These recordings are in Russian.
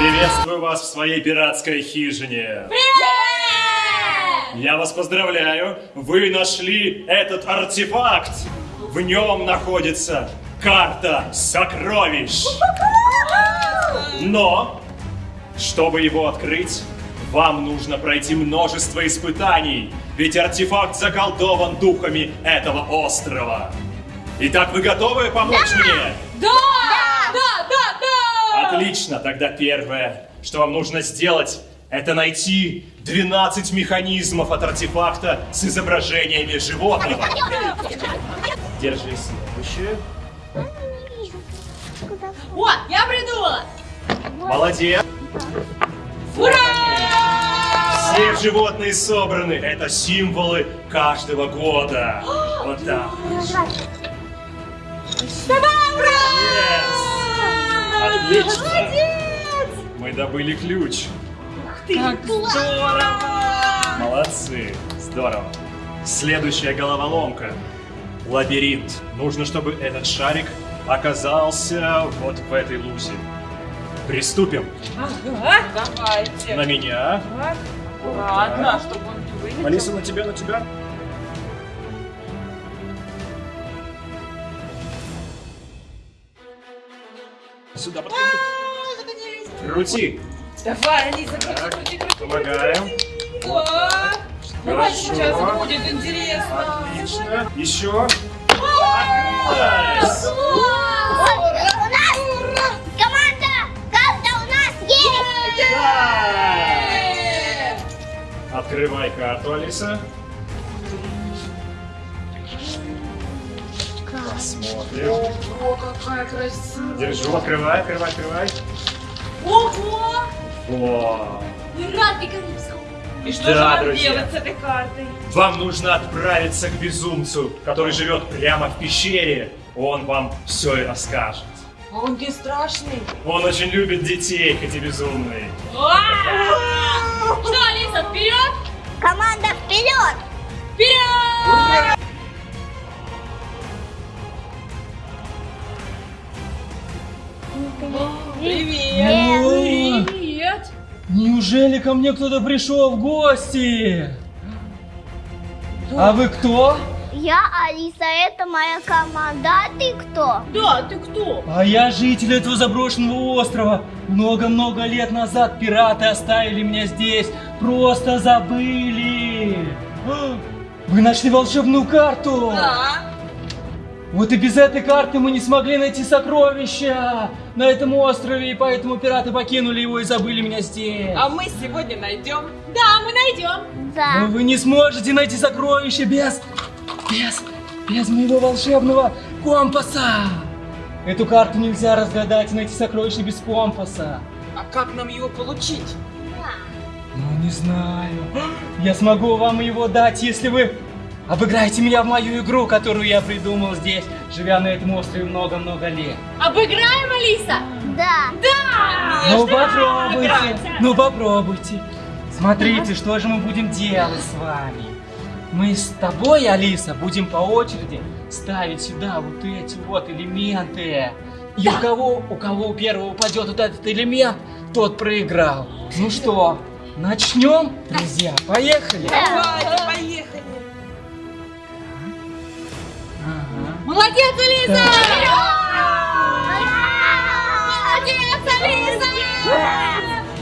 Приветствую вас в своей пиратской хижине. Я вас поздравляю, вы нашли этот артефакт. В нем находится карта сокровищ. Но, чтобы его открыть, вам нужно пройти множество испытаний, ведь артефакт заколдован духами этого острова. Итак, вы готовы помочь мне? Да! Да, да! Отлично, тогда первое, что вам нужно сделать, это найти 12 механизмов от артефакта с изображениями животного. Держи следующее. О, я придумала! Молодец. Ура! Все животные собраны. Это символы каждого года. Вот так. Yes. Отлично. Мы добыли ключ. Как здорово! Молодцы. Здорово. Следующая головоломка. Лабиринт. Нужно, чтобы этот шарик оказался вот в этой лузе. Приступим. Ага. Давайте. На меня. Ладно, чтобы он не вылетел. Алиса, на тебя, на тебя. Сюда подходи. Крути. Давай, Алиса, крути, крути, крути. помогаем. Давай Хорошо. сейчас будет интересно. Отлично. Еще. Открылась. Открывай карту, Алиса. Посмотрим. О, какая красивая. Держу, открывай, открывай, открывай. Ого! О, Пиратный Карибского. И что Да, же нам друзья. делать с этой картой? Вам нужно отправиться к безумцу, который живет прямо в пещере. Он вам все и расскажет. А он не страшный. Он очень любит детей, хоть и безумный. Что, Привет! Привет! Неужели ко мне кто-то пришел в гости? А вы кто? Я Алиса, это моя команда. А ты кто? Да, ты кто? А я житель этого заброшенного острова. Много-много лет назад пираты оставили меня здесь. Просто забыли. А, Вы нашли волшебную карту? Да. Вот и без этой карты мы не смогли найти сокровища на этом острове, и поэтому пираты покинули его и забыли меня здесь. А мы сегодня найдем. Да, мы найдем. Но Да. вы не сможете найти сокровища без... без... без моего волшебного компаса! Эту карту нельзя разгадать и найти сокровища без компаса. А как нам его получить? Ну, не знаю. Я смогу вам его дать, если вы обыграете меня в мою игру, которую я придумал здесь, живя на этом острове много-много лет. Обыграем, Алиса? Да. Да! Ну, попробуйте. Ну, попробуйте. Смотрите, что же мы будем делать с вами. Мы с тобой, Алиса, будем по очереди ставить сюда вот эти вот элементы. И у кого, у кого у первого упадет вот этот элемент, тот проиграл. Ну что, начнем, друзья? Поехали. Давайте, поехали. Молодец, Алиса! Молодец, Алиса!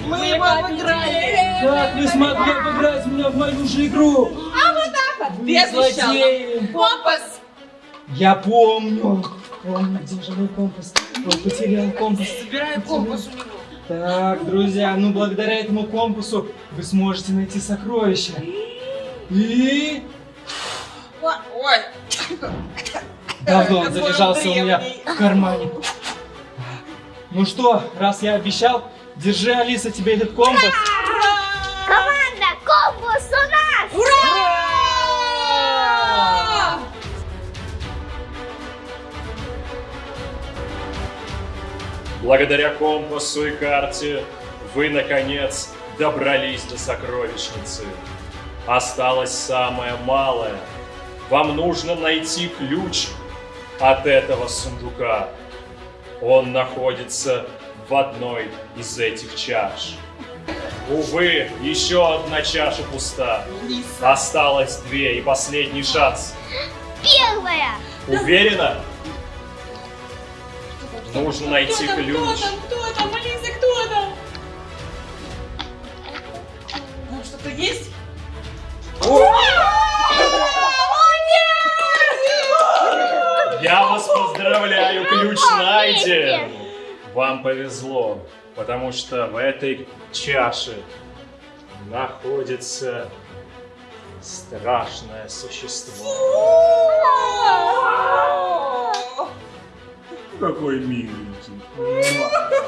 Мы его обыграли! Как вы смогли обыграть меня в мою же игру? А вот так вот! Обещала злодеи. компас! Я помню. Помню, где же мой компас? Он потерял компас. Собираем компас у него. Так, друзья, ну благодаря этому компасу вы сможете найти сокровища. И Ой, давно он залежался у меня в кармане. Ну что, раз я обещал, держи, Алиса, тебе этот компас. Команда компас у нас. ура! Благодаря компасу и карте вы, наконец, добрались до сокровищницы. Осталось самое малое. Вам нужно найти ключ от этого сундука. Он находится в одной из этих чаш. Увы, еще одна чаша пуста. Лиса. Осталось две и последний шанс. Первая. Уверена? Нужно найти ключ. Кто там, кто там, Вам повезло, потому что в этой чаше находится страшное существо. Какой миленький.